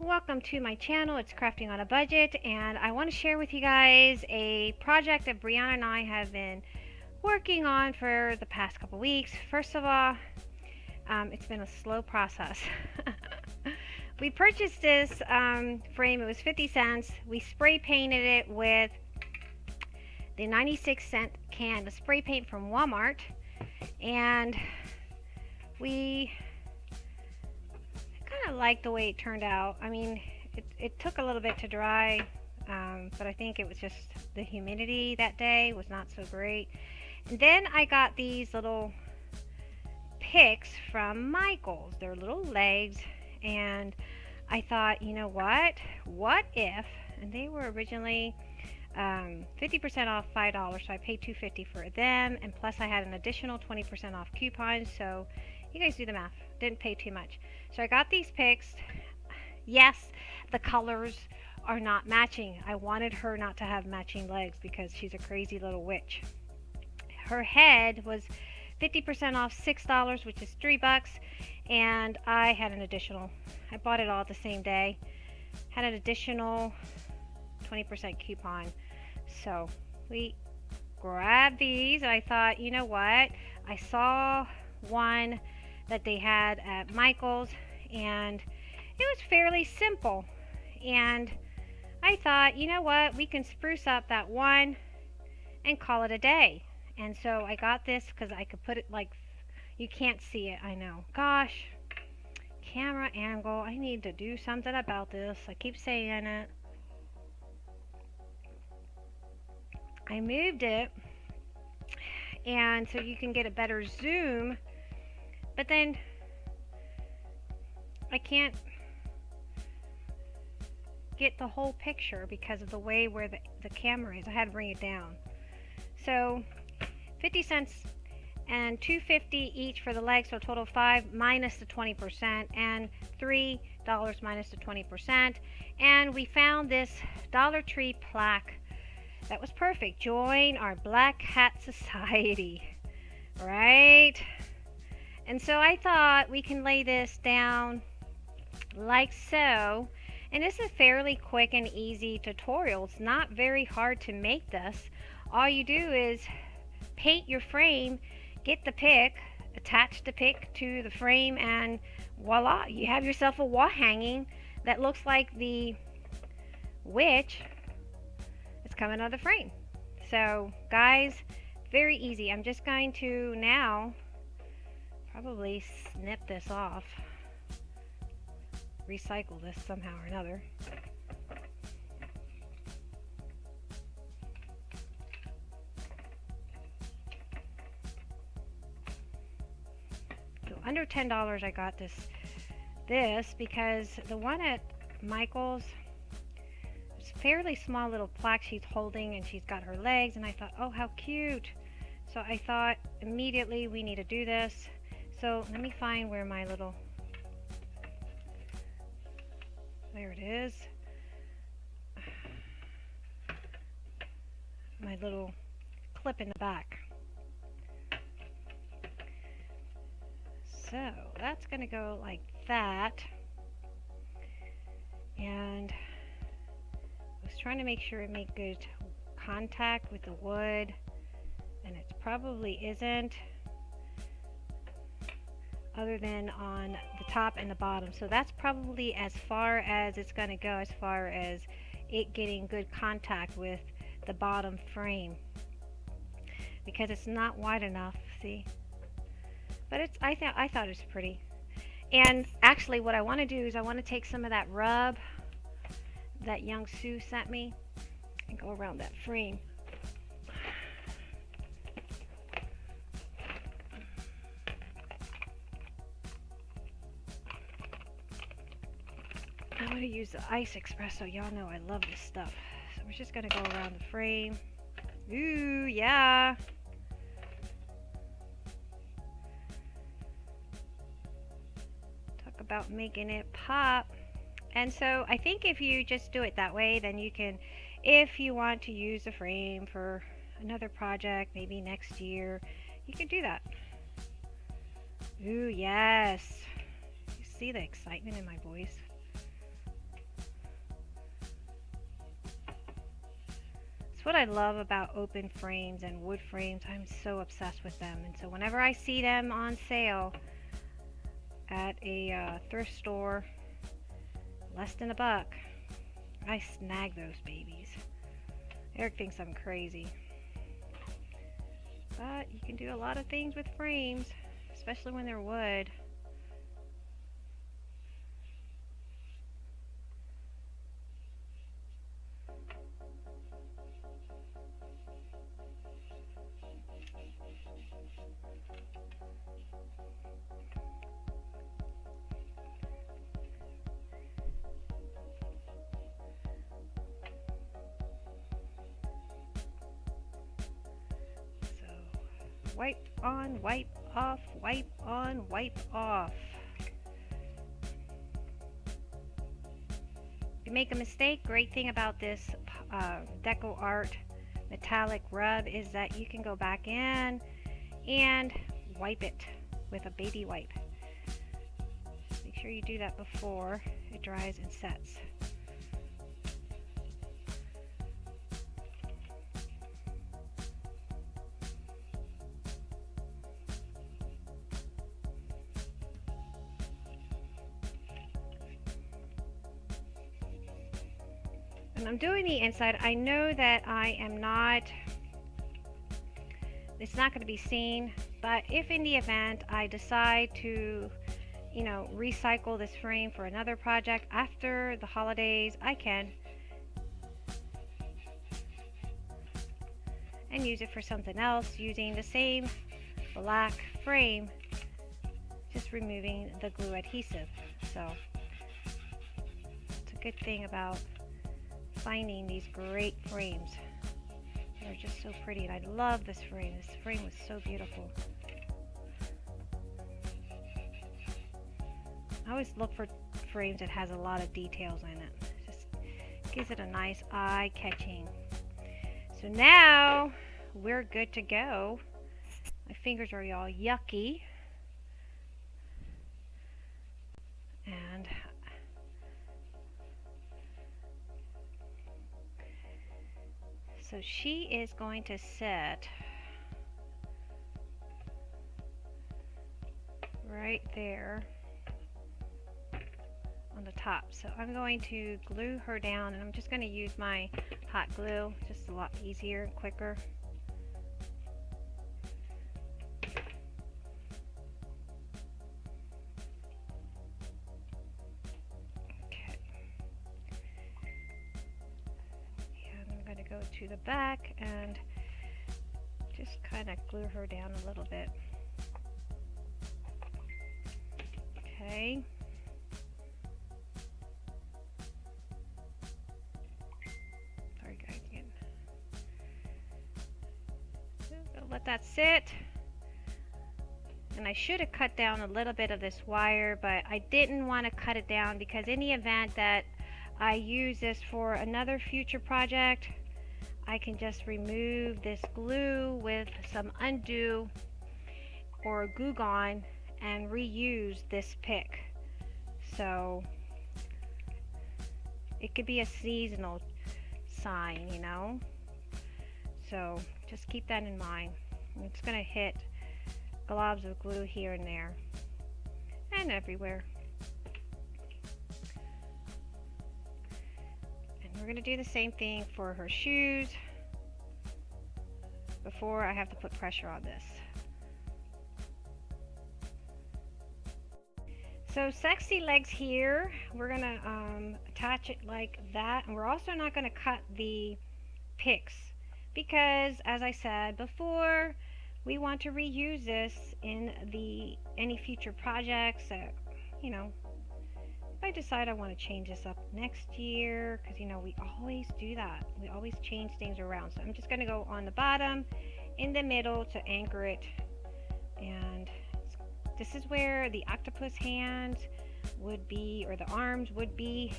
Welcome to my channel. It's Crafting on a Budget and I want to share with you guys a project that Brianna and I have been working on for the past couple weeks. First of all, um, it's been a slow process. we purchased this um, frame. It was 50 cents. We spray painted it with the 96 cent can of spray paint from Walmart and we of like the way it turned out. I mean, it, it took a little bit to dry, um, but I think it was just the humidity that day was not so great. And then I got these little picks from Michaels. They're little legs, and I thought, you know what? What if, and they were originally 50% um, off $5, so I paid $2.50 for them, and plus I had an additional 20% off coupon, so you guys do the math. Didn't pay too much. So I got these picks. Yes, the colors are not matching. I wanted her not to have matching legs because she's a crazy little witch. Her head was 50% off $6, which is 3 bucks, and I had an additional. I bought it all the same day. Had an additional 20% coupon. So, we grabbed these. I thought, you know what? I saw one that they had at Michael's and it was fairly simple. And I thought you know what? We can spruce up that one and call it a day. And so I got this because I could put it like you can't see it I know. Gosh camera angle I need to do something about this. I keep saying it. I moved it and so you can get a better zoom but then I can't get the whole picture because of the way where the, the camera is. I had to bring it down. So 50 cents and 250 each for the legs, so a total of 5 minus the 20% and $3 minus the 20%. And we found this Dollar Tree plaque that was perfect. Join our Black Hat Society. Right? And so I thought we can lay this down like so. And this is a fairly quick and easy tutorial. It's not very hard to make this. All you do is paint your frame, get the pick, attach the pick to the frame, and voila, you have yourself a wall hanging that looks like the witch It's coming out of the frame. So guys, very easy. I'm just going to now probably snip this off. Recycle this somehow or another. So under $10 I got this this because the one at Michael's it's fairly small little plaque she's holding and she's got her legs and I thought oh how cute so I thought immediately we need to do this so let me find where my little, there it is. My little clip in the back. So that's going to go like that. And I was trying to make sure it made good contact with the wood and it probably isn't other than on the top and the bottom. So that's probably as far as it's going to go as far as it getting good contact with the bottom frame. Because it's not wide enough see? But it's I thought I thought it was pretty. And actually what I want to do is I want to take some of that rub that young Sue sent me and go around that frame to use the Iced Espresso. Y'all know I love this stuff. So we're just going to go around the frame. Ooh, yeah. Talk about making it pop. And so I think if you just do it that way, then you can, if you want to use a frame for another project, maybe next year, you can do that. Ooh, yes. You see the excitement in my voice? What I love about open frames and wood frames. I'm so obsessed with them. And so whenever I see them on sale at a uh, thrift store, less than a buck, I snag those babies. Eric thinks I'm crazy. But you can do a lot of things with frames, especially when they're wood. Wipe on, wipe off, wipe on, wipe off. If you make a mistake, great thing about this uh, Deco Art metallic rub is that you can go back in and wipe it with a baby wipe. Make sure you do that before it dries and sets. I'm doing the inside, I know that I am not, it's not going to be seen, but if in the event I decide to, you know, recycle this frame for another project after the holidays, I can. And use it for something else using the same black frame, just removing the glue adhesive. So, it's a good thing about finding these great frames. They're just so pretty and I love this frame. This frame was so beautiful. I always look for frames that has a lot of details in it. Just gives it a nice eye-catching. So now we're good to go. My fingers are all yucky. And So she is going to set right there on the top. So I'm going to glue her down and I'm just going to use my hot glue, just a lot easier and quicker. To the back and just kind of glue her down a little bit. Okay. Sorry guys again. let that sit. And I should have cut down a little bit of this wire, but I didn't want to cut it down because in the event that I use this for another future project, I can just remove this glue with some Un-du or Goo Gone and reuse this pick. So it could be a seasonal sign, you know. So just keep that in mind. It's going to hit globs of glue here and there and everywhere. We're going to do the same thing for her shoes before I have to put pressure on this. So sexy legs here, we're going to um, attach it like that. And we're also not going to cut the picks because as I said before, we want to reuse this in the any future projects that, you know, I decide I want to change this up next year, because you know, we always do that. We always change things around. So I'm just going to go on the bottom, in the middle to anchor it. And this is where the octopus hands would be, or the arms would be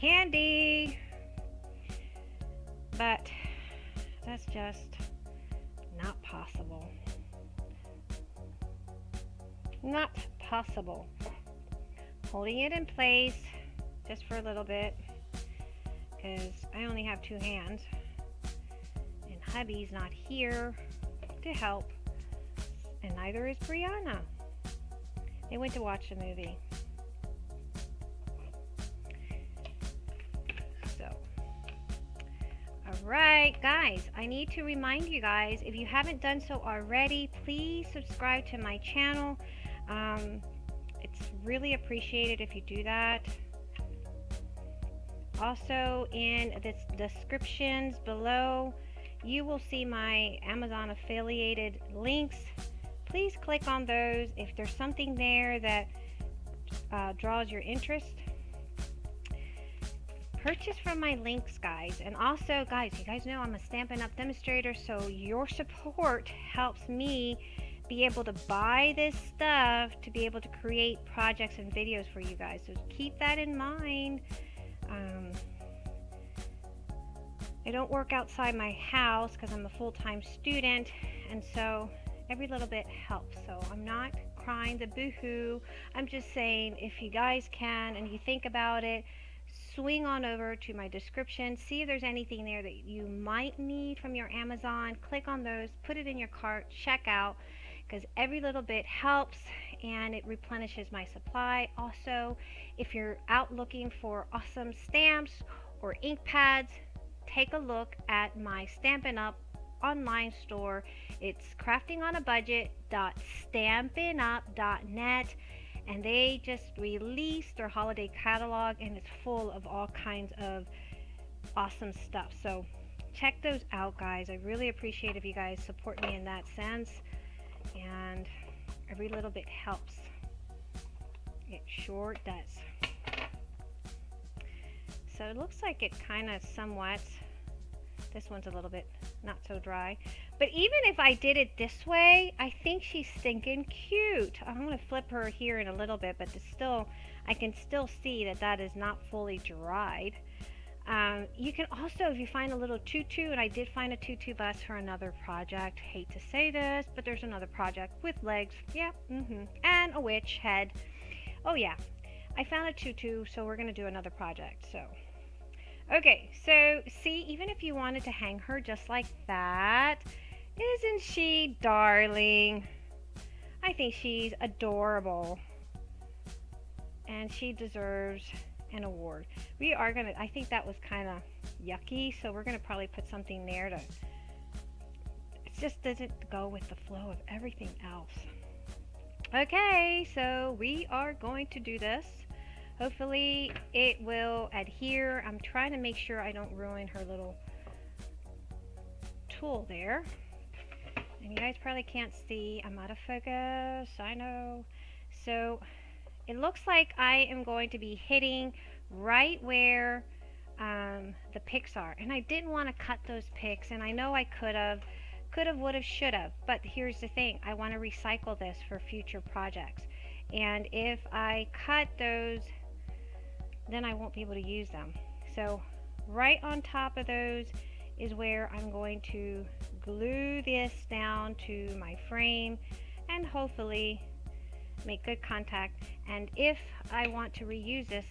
handy. But that's just not possible. Not possible holding it in place just for a little bit because I only have two hands and hubby's not here to help, and neither is Brianna. They went to watch the movie. So, alright, guys, I need to remind you guys if you haven't done so already, please subscribe to my channel. Um, it's appreciate it if you do that. Also, in the descriptions below, you will see my Amazon affiliated links. Please click on those if there's something there that uh, draws your interest. Purchase from my links, guys. And also, guys, you guys know I'm a Stampin' Up! demonstrator, so your support helps me be able to buy this stuff to be able to create projects and videos for you guys. So keep that in mind. Um, I don't work outside my house because I'm a full-time student and so every little bit helps. So I'm not crying the boohoo. I'm just saying if you guys can and you think about it, swing on over to my description, see if there's anything there that you might need from your Amazon. Click on those, put it in your cart, check out because every little bit helps and it replenishes my supply. Also, if you're out looking for awesome stamps or ink pads, take a look at my Stampin' Up! online store. It's craftingonabudget.stampinup.net and they just released their holiday catalog and it's full of all kinds of awesome stuff. So check those out guys. I really appreciate if you guys support me in that sense and every little bit helps. It sure does. So it looks like it kind of somewhat this one's a little bit not so dry. But even if I did it this way, I think she's stinking cute. I'm going to flip her here in a little bit, but still, I can still see that that is not fully dried. Um, you can also, if you find a little tutu, and I did find a tutu bust for another project. Hate to say this, but there's another project with legs. Yeah, mm-hmm. And a witch head. Oh yeah, I found a tutu, so we're going to do another project. So Okay, so see, even if you wanted to hang her just like that, isn't she darling? I think she's adorable. And she deserves an award. We are going to, I think that was kind of yucky, so we're going to probably put something there to, it just doesn't go with the flow of everything else. Okay, so we are going to do this. Hopefully it will adhere. I'm trying to make sure I don't ruin her little tool there. And you guys probably can't see. I'm out of focus. I know. So it looks like I am going to be hitting right where um, the picks are. And I didn't want to cut those picks. And I know I could have. Could have, would have, should have. But here's the thing. I want to recycle this for future projects. And if I cut those then I won't be able to use them. So right on top of those is where I'm going to glue this down to my frame and hopefully make good contact. And if I want to reuse this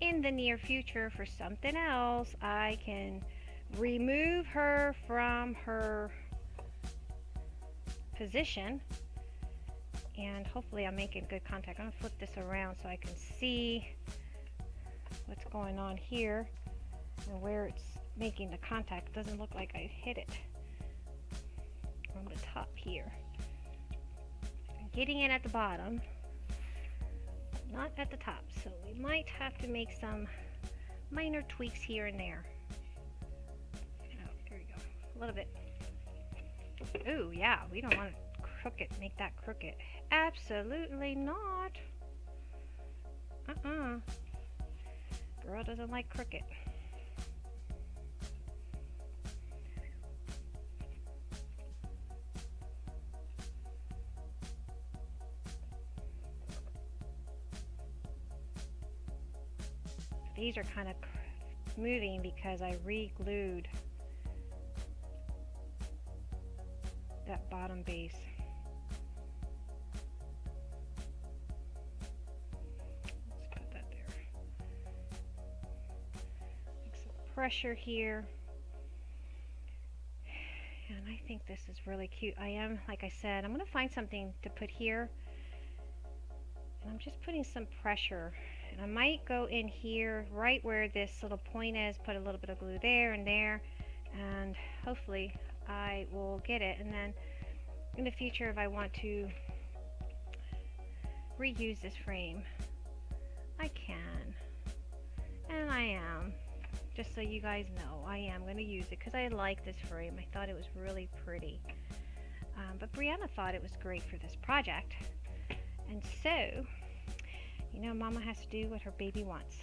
in the near future for something else, I can remove her from her position and hopefully I'm making good contact. I'm to flip this around so I can see what's going on here and where it's making the contact. It doesn't look like I hit it on the top here. Getting it at the bottom, not at the top. So we might have to make some minor tweaks here and there. Oh, there we go. A little bit. Ooh, yeah, we don't want to crooked, make that crooked. Absolutely not. Uh-uh. Girl doesn't like crooked. These are kind of moving because I re-glued that bottom base. Let's put that there. Make some pressure here. And I think this is really cute. I am, like I said, I'm going to find something to put here. And I'm just putting some pressure. And I might go in here, right where this little point is, put a little bit of glue there and there. And hopefully I will get it. And then in the future, if I want to reuse this frame, I can. And I am just so you guys know I am going to use it because I like this frame I thought it was really pretty um, but Brianna thought it was great for this project and so you know mama has to do what her baby wants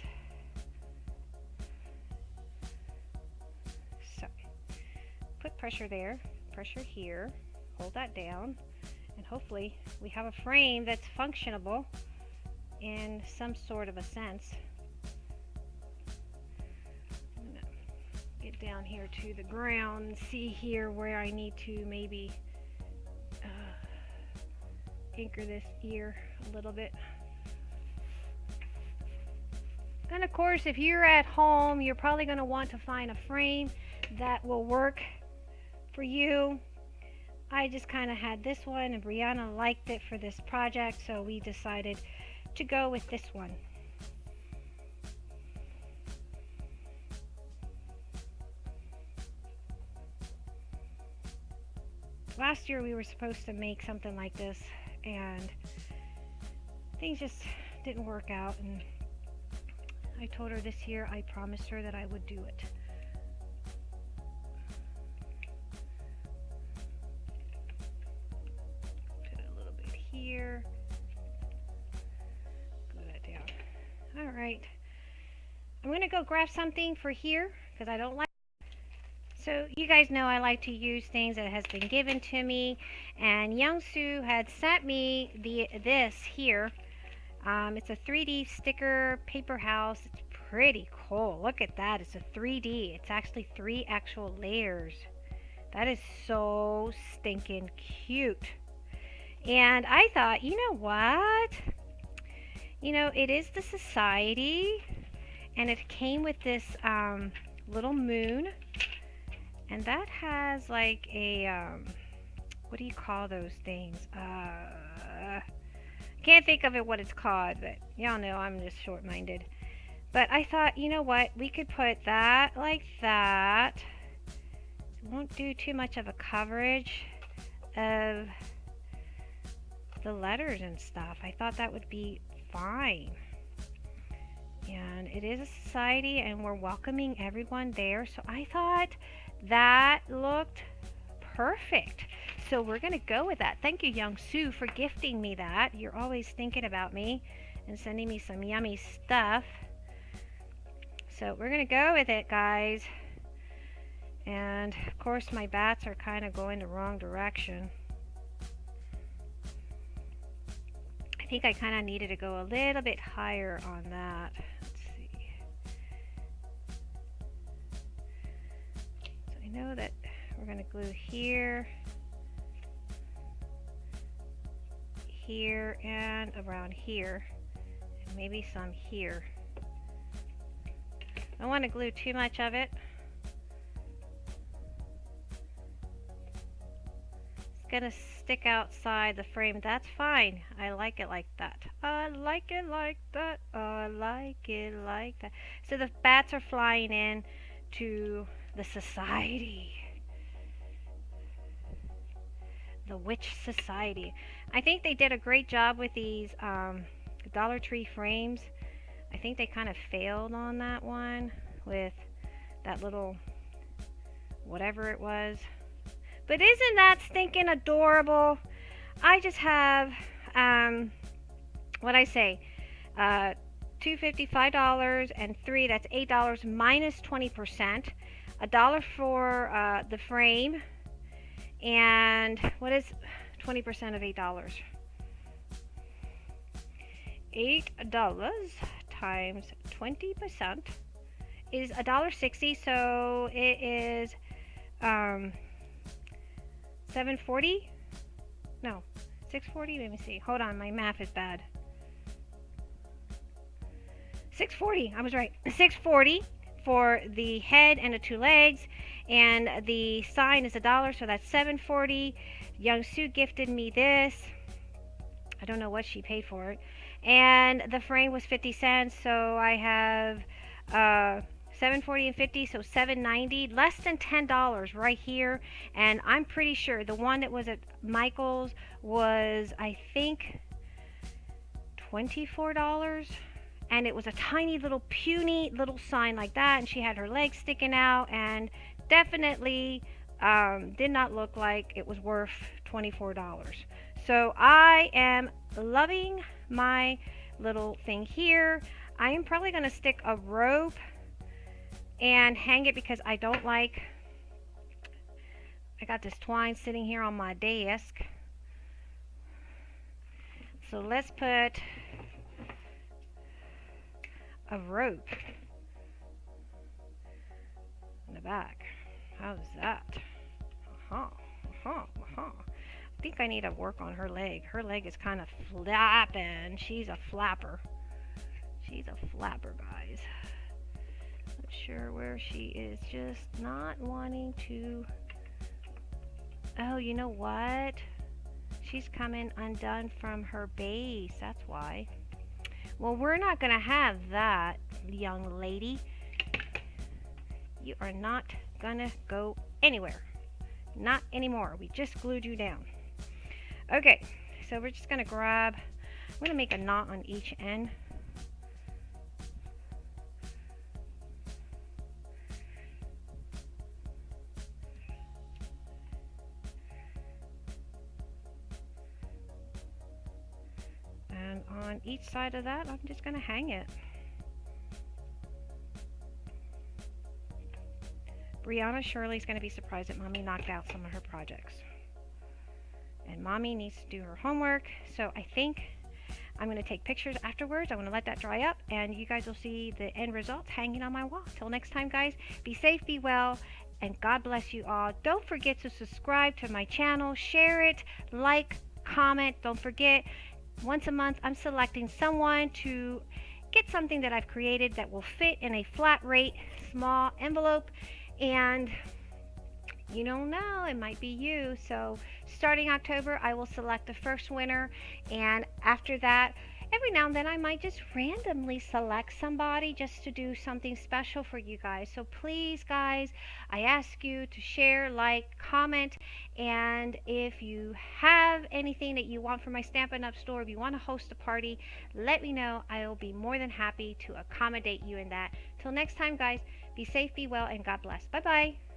so put pressure there pressure here hold that down and hopefully we have a frame that's functionable in some sort of a sense Get down here to the ground see here where I need to maybe uh, anchor this ear a little bit. And of course, if you're at home, you're probably going to want to find a frame that will work for you. I just kind of had this one and Brianna liked it for this project, so we decided to go with this one. last year we were supposed to make something like this and things just didn't work out and I told her this year I promised her that I would do it. Put a little bit here. Glue that down. Alright. I'm going to go grab something for here because I don't like so you guys know I like to use things that has been given to me and Youngsu had sent me the this here. Um, it's a 3D sticker paper house. It's pretty cool. Look at that. It's a 3D. It's actually three actual layers. That is so stinking cute. And I thought, you know what? You know, it is the society and it came with this um, little moon and that has like a, um, what do you call those things? Uh, can't think of it what it's called, but y'all know I'm just short-minded. But I thought, you know what, we could put that like that. It won't do too much of a coverage of the letters and stuff. I thought that would be fine. And it is a society and we're welcoming everyone there. So I thought that looked perfect. So we're going to go with that. Thank you, Young Sue, for gifting me that. You're always thinking about me and sending me some yummy stuff. So we're going to go with it, guys. And, of course, my bats are kind of going the wrong direction. I think I kind of needed to go a little bit higher on that. Let's see. So I know that we're going to glue here, here, and around here, and maybe some here. I don't want to glue too much of it. It's to stick outside the frame. That's fine. I like it like that. I like it like that. I like it like that. So the bats are flying in to the society. The Witch Society. I think they did a great job with these um, Dollar Tree frames. I think they kind of failed on that one with that little whatever it was. But isn't that stinking adorable? I just have, um, what I say, uh, two fifty five dollars and three that's eight dollars minus minus 20 percent a dollar for uh, the frame and what is 20% of eight dollars. Eight dollars times 20% is a dollar 60 so it is um 740 no 640 let me see. Hold on my math is bad. 640 I was right. 640 for the head and the two legs and the sign is a dollar so that's 740 young sue gifted me this. I don't know what she paid for it. And the frame was 50 cents so i have uh 740 and 50 so 790 less than $10 right here. And I'm pretty sure the one that was at Michael's was I think $24 and it was a tiny little puny little sign like that and she had her legs sticking out and definitely um, did not look like it was worth $24 so I am loving my little thing here I am probably going to stick a rope and hang it because I don't like I got this twine sitting here on my desk so let's put a rope in the back. How's that? Uh-huh, uh-huh, uh-huh. I think I need to work on her leg. Her leg is kind of flapping. She's a flapper. She's a flapper, guys. Not sure where she is. Just not wanting to... Oh, you know what? She's coming undone from her base. That's why. Well, we're not going to have that, young lady. You are not going to go anywhere. Not anymore. We just glued you down. Okay, so we're just going to grab, I'm to make a knot on each end. And on each side of that, I'm just going to hang it. Brianna Shirley's going to be surprised that Mommy knocked out some of her projects. And Mommy needs to do her homework, so I think I'm going to take pictures afterwards. I'm going to let that dry up, and you guys will see the end results hanging on my wall. Till next time, guys, be safe, be well, and God bless you all. Don't forget to subscribe to my channel, share it, like, comment. Don't forget, once a month, I'm selecting someone to get something that I've created that will fit in a flat rate small envelope and you don't know it might be you so starting October I will select the first winner and after that every now and then I might just randomly select somebody just to do something special for you guys. So please, guys, I ask you to share, like, comment, and if you have anything that you want for my Stampin' Up! store, if you want to host a party, let me know. I will be more than happy to accommodate you in that. Till next time, guys, be safe, be well, and God bless. Bye-bye.